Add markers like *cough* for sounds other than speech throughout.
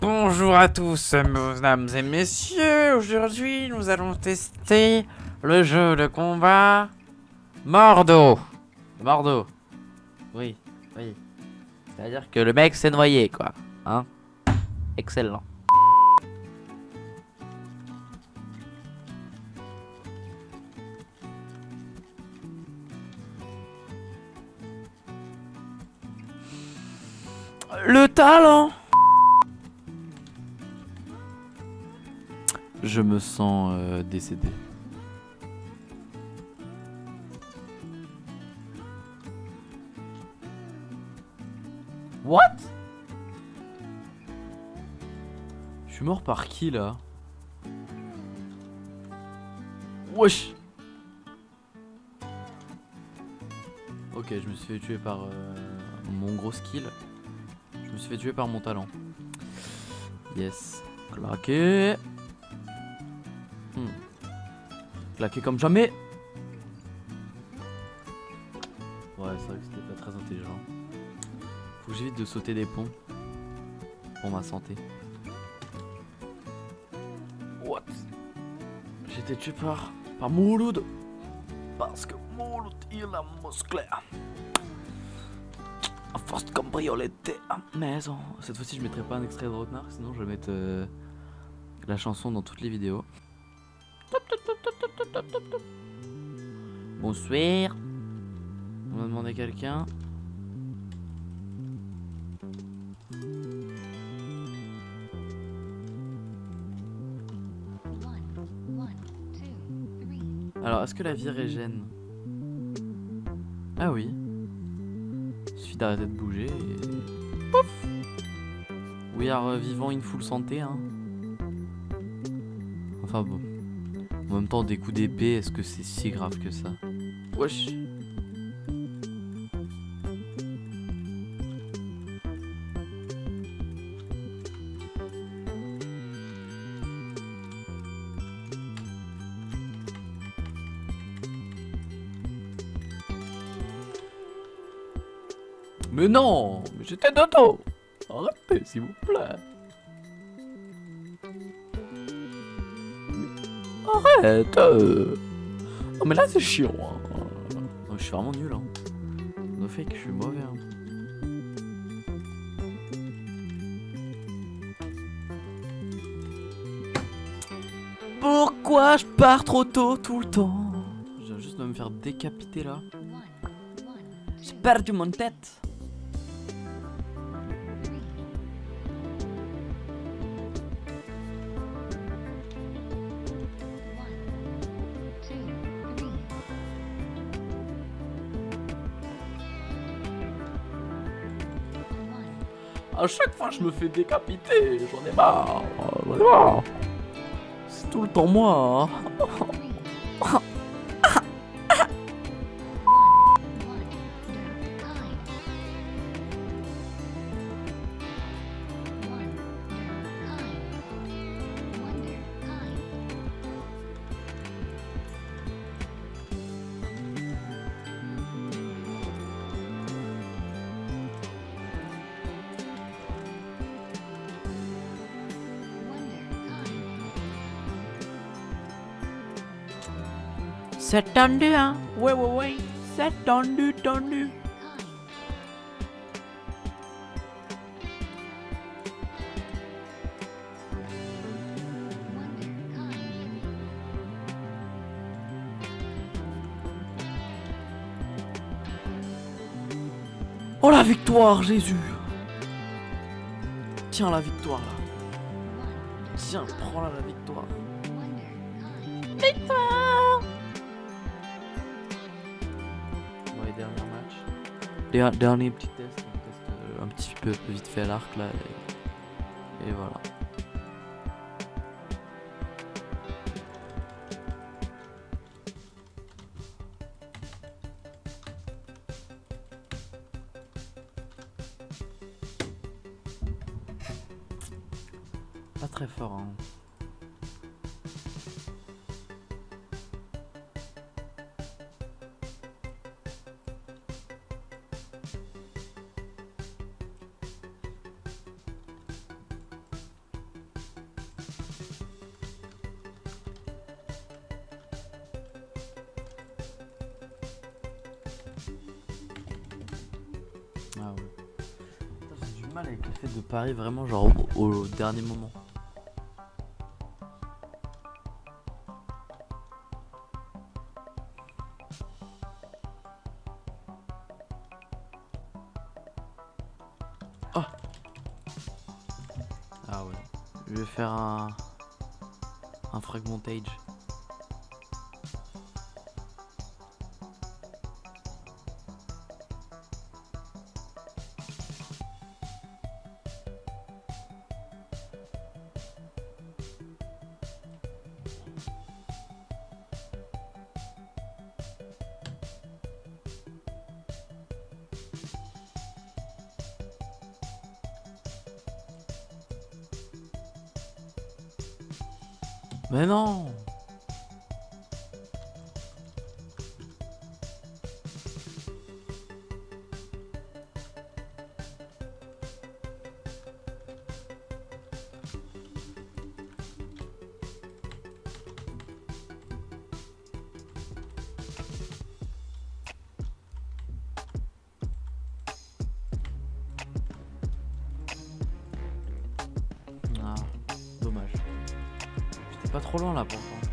Bonjour à tous, mesdames et messieurs. Aujourd'hui, nous allons tester le jeu de combat Mordo. Mordo. Oui, oui. C'est-à-dire que le mec s'est noyé, quoi. Hein Excellent. Le talent Je me sens euh, décédé. What? Je suis mort par qui là? Wesh Ok, je me suis fait tuer par euh, mon gros skill. Je me suis fait tuer par mon talent. Yes. Claqué. Claqué comme jamais. Ouais, c'est vrai que c'était pas très intelligent. Faut que j'évite de sauter des ponts. Pour ma santé. What? J'ai été tué par, par Mouloud. Parce que Mouloud, il a musclé. A force cabriolette à maison. Cette fois-ci, je mettrai pas un extrait de Rocknar, sinon je vais mettre euh, la chanson dans toutes les vidéos. Bonsoir. On va demander quelqu'un. Alors, est-ce que la vie régène Ah oui. Il suffit d'arrêter de bouger et... Pouf We are vivant in full santé, hein. Enfin bon. En même temps, des coups d'épée, est-ce que c'est si grave que ça? Wesh. Mais non Mais j'étais dodo. Arrêtez, s'il vous plaît Arrête euh. Non mais là c'est chiant hein. Non, Je suis vraiment nul hein No fake, je suis mauvais hein. Pourquoi je pars trop tôt tout le temps? Je viens juste de me faire décapiter là J'ai perdu mon tête À chaque fois, je me fais décapiter. J'en ai marre. J'en ai marre. C'est tout le temps moi. hein. *laughs* C'est tendu, hein Ouais, ouais, ouais. C'est tendu, tendu. Oh la victoire, Jésus Tiens la victoire là. Tiens, prends là la victoire. Victoire Petits tests, on teste euh, un petit peu vite fait à l'arc là. Et, et voilà. Pas très fort hein. Mal avec le fait de parier vraiment genre au, dernier moment. Oh Ah ouais. Je vais faire un... Un fragmentage. Mais non Pas trop loin là pourtant.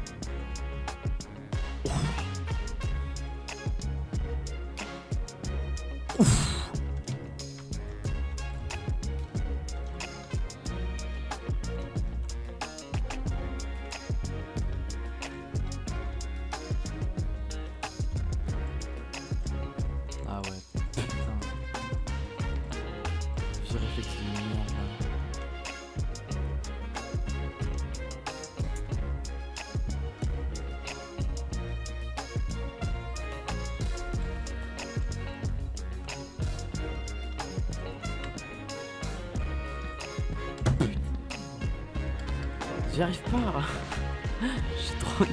J'y arrive pas *laughs* J'ai trop...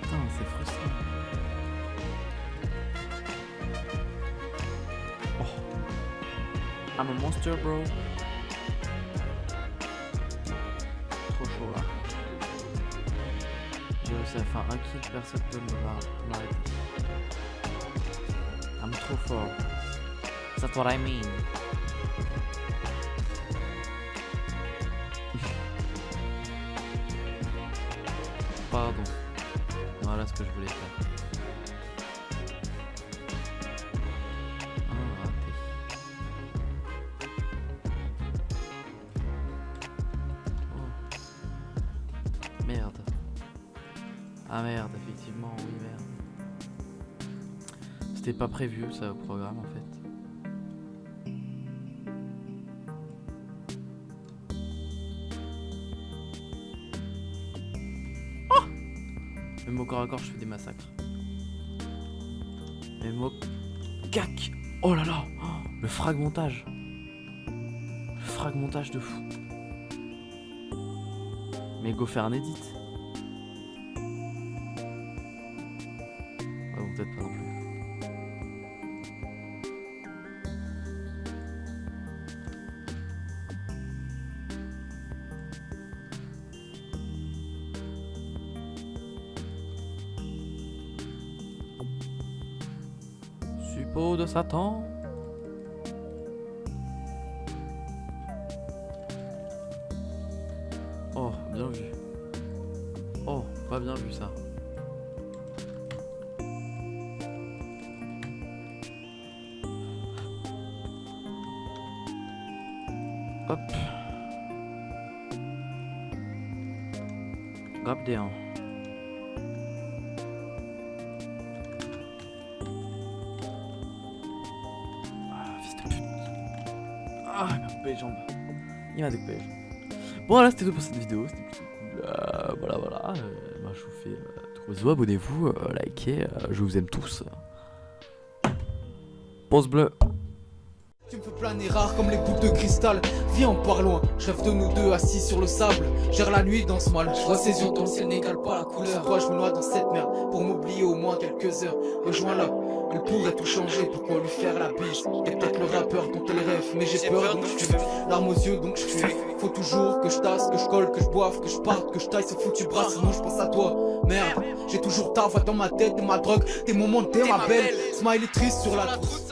Putain, c'est frustrant. Oh. I'm a monster, bro. Trop chaud, là. J'ai réussi à faire un kill, personne peut me m'a- m'arrêter. I'm trop fort. That's what I mean. Pardon. Voilà ce que je voulais faire. Ah, raté. Oh. Merde. Ah merde, effectivement, oui merde. C'était pas prévu ça au programme en fait. Même au corps à corps, je fais des massacres. Même au cac Oh là là Le fragmentage Le fragmentage de fou Mais go faire un edit plus. Suppôt de Satan. Oh, bien vu. Oh, pas bien vu ça. Hop. Grab des 1. Les jambes. Il m'a découpé. Bon, voilà, c'était tout pour cette vidéo. C'était plutôt cool. Euh, voilà, voilà. Euh, bah, je vous fais. Abonnez-vous, euh, likez. euh, je vous aime tous. Pause bleue. Tu me fais planer rare comme les boules de cristal Viens on part loin, je rêve de nous deux assis sur le sable Gère la nuit dans ce mal, je vois ses yeux dans le ciel n'égale pas la couleur Toi je me noie dans cette merde pour m'oublier au moins quelques heures. Rejoins-la, elle pourrait tout changer, pourquoi lui faire la bise? T'es peut-être le rappeur dont elle rêve, mais j'ai peur donc je Larmes aux yeux donc je Faut toujours que je tasse, que je colle, que je boive, que je parte, que je taille ce foutu bras. Sinon je pense à toi, merde. J'ai toujours ta voix dans ma tête, t'es ma drogue, tes moments, t'es ma belle. Smiley triste sur la trousse